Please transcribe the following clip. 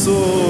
soul.